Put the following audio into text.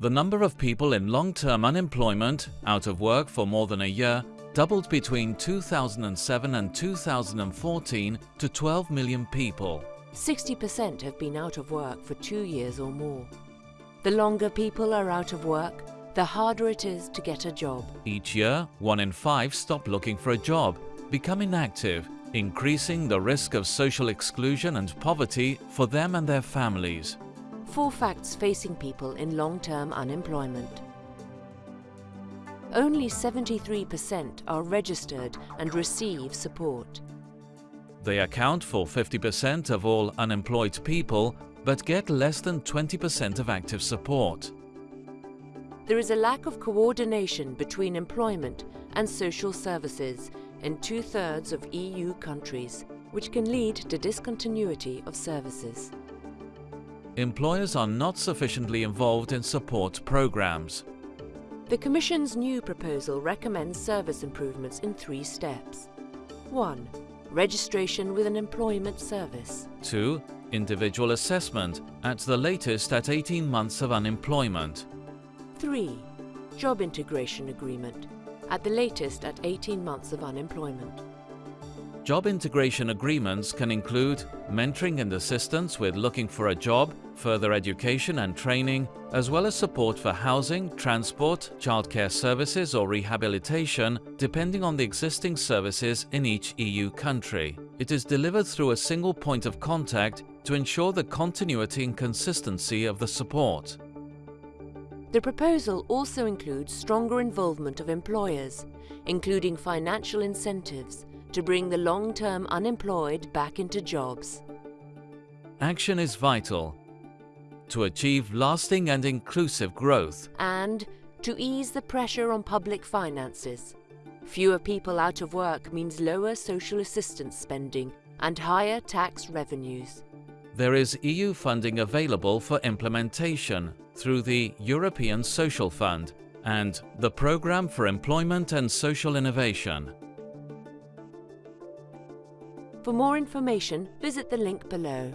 The number of people in long-term unemployment, out of work for more than a year, doubled between 2007 and 2014 to 12 million people. 60% have been out of work for two years or more. The longer people are out of work, the harder it is to get a job. Each year, one in five stop looking for a job, become inactive, increasing the risk of social exclusion and poverty for them and their families. Four facts facing people in long-term unemployment. Only 73% are registered and receive support. They account for 50% of all unemployed people, but get less than 20% of active support. There is a lack of coordination between employment and social services in two-thirds of EU countries, which can lead to discontinuity of services. Employers are not sufficiently involved in support programs. The Commission's new proposal recommends service improvements in three steps. 1. Registration with an employment service. 2. Individual assessment, at the latest at 18 months of unemployment. 3. Job integration agreement, at the latest at 18 months of unemployment. Job integration agreements can include mentoring and assistance with looking for a job, further education and training, as well as support for housing, transport, childcare services or rehabilitation, depending on the existing services in each EU country. It is delivered through a single point of contact to ensure the continuity and consistency of the support. The proposal also includes stronger involvement of employers, including financial incentives, to bring the long-term unemployed back into jobs. Action is vital to achieve lasting and inclusive growth and to ease the pressure on public finances. Fewer people out of work means lower social assistance spending and higher tax revenues. There is EU funding available for implementation through the European Social Fund and the Programme for Employment and Social Innovation. For more information, visit the link below.